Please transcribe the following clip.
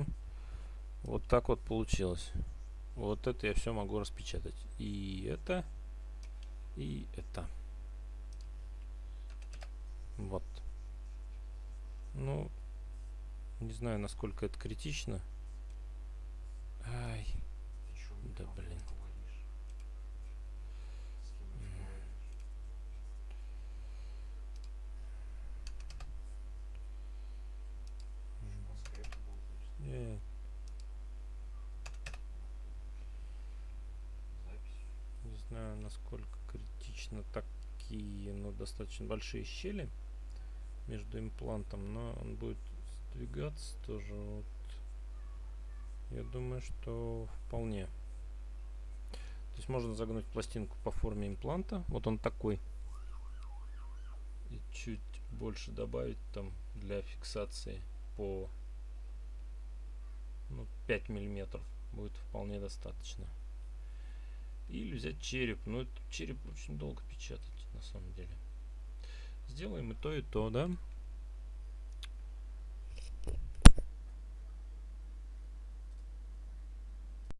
общем, вот так вот получилось. Вот это я все могу распечатать. И это, и это. Вот. Ну, не знаю, насколько это критично. Ай. Да блин. Нет. Не знаю, насколько критично такие, но достаточно большие щели между имплантом, но он будет сдвигаться тоже. Вот. Я думаю, что вполне. То есть можно загнуть пластинку по форме импланта. Вот он такой. И чуть больше добавить там для фиксации по ну, 5 миллиметров будет вполне достаточно. Или взять череп. Но этот череп очень долго печатать на самом деле. Сделаем и то, и то, да?